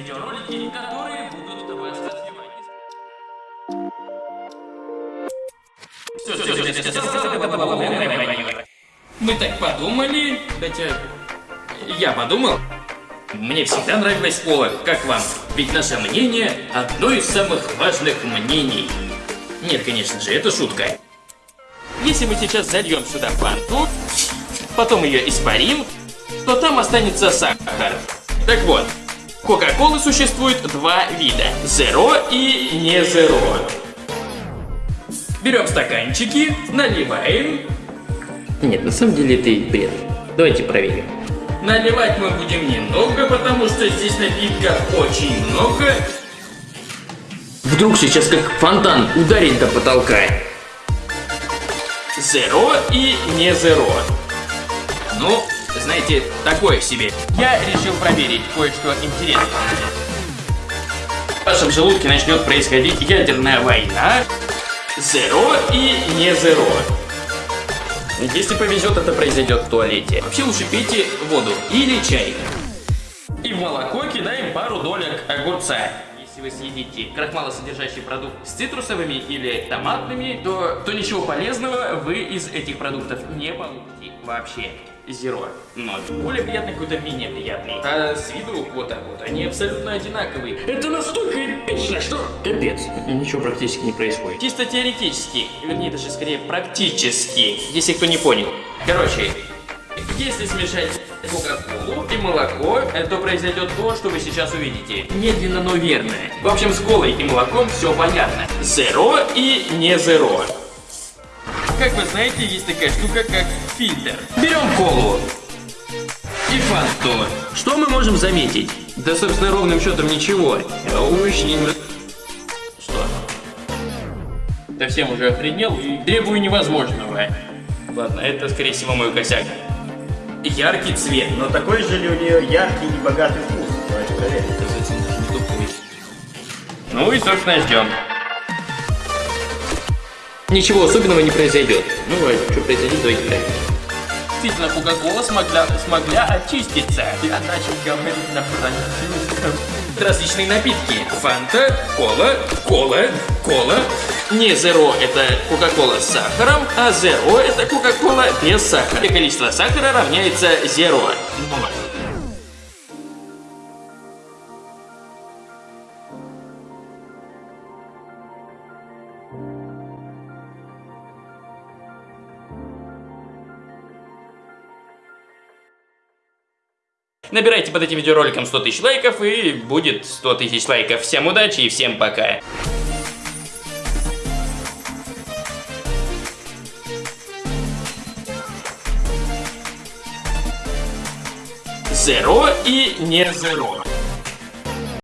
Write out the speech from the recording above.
видеоролики, которые будут вас развивать. Мы так подумали, хотя я подумал. Мне всегда нравилось слово «как вам», ведь наше мнение – одно из самых важных мнений. Нет, конечно же, это шутка. Если мы сейчас зальем сюда фанту, потом ее испарим, то там останется сахар. Так вот, Кока-колы существует два вида – Zero и не Zero. Берем стаканчики, наливаем. Нет, на самом деле это бред. Давайте проверим. Наливать мы будем немного, потому что здесь напитка очень много. Вдруг сейчас как фонтан ударить до потолка. Zero и не Zero. Ну, знаете, такое себе. Я решил проверить кое-что интересное. В вашем желудке начнет происходить ядерная война. Zero и не Zero. Если повезет, это произойдет в туалете. Вообще лучше пейте воду или чай. И в молоко кидаем пару долек огурца. Если вы съедите крахмалосодержащий продукт с цитрусовыми или томатными, то, то ничего полезного вы из этих продуктов не получите вообще. Зеро. Ноль. Более приятный какой-то менее приятный. А с виду вот так вот. Они абсолютно одинаковые. Это настолько эпично, что капец. Ничего практически не происходит. Чисто теоретически, вернее даже скорее практически, если кто не понял. Короче, если смешать кока-колу и молоко, то произойдет то, что вы сейчас увидите. Медленно, но верно. В общем, с колой и молоком все понятно. Зеро и не зеро. Как вы знаете, есть такая штука, как фильтр. Берем колу и фанту. Что мы можем заметить? Да, собственно, ровным счетом ничего. Очень... Что? Да всем уже охренел и требую невозможного. Ладно, это, скорее всего, мой косяк. Яркий цвет. Но такой же ли у нее яркий и богатый вкус? Давайте проверим. Ну и, собственно, ждем. Ничего особенного не произойдет. Ну, а что произойдет, давайте проверим. Действительно, Кока-Кола смогла, смогла очиститься. Я начал говорить на французском. Различные напитки. Фанта, кола, кола, кола. Не зеро это Кока-Кола с сахаром, а зеро это Кока-Кола без сахара. И количество сахара равняется зеро. Ноль. Набирайте под этим видеороликом 100 тысяч лайков и будет 100 тысяч лайков. Всем удачи и всем пока. Зеро и не зеро.